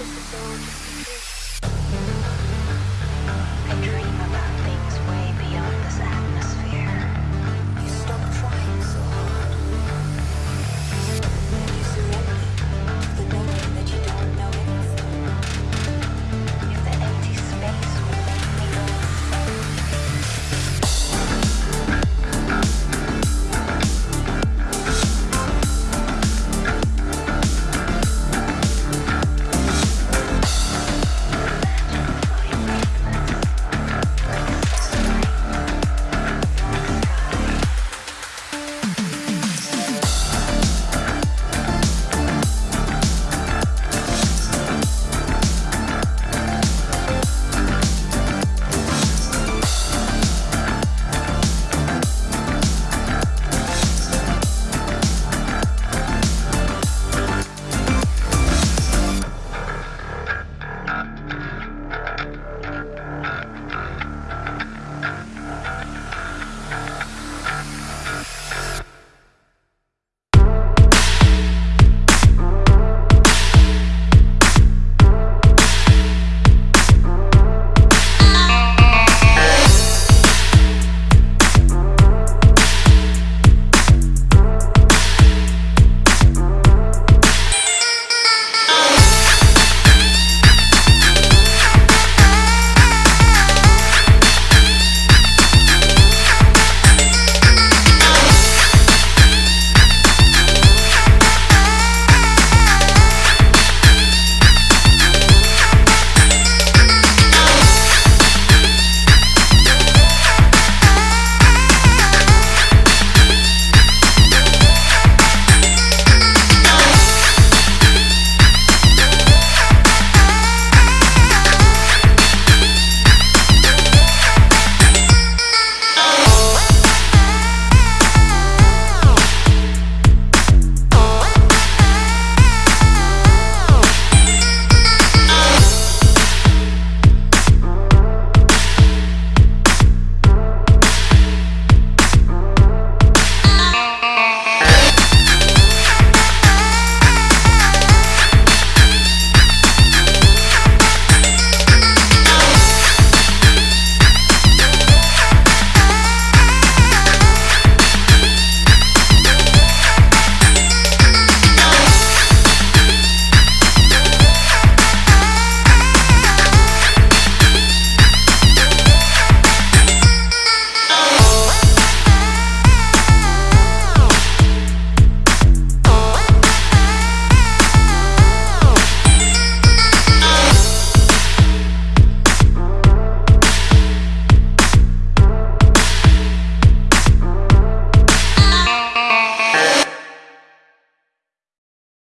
episode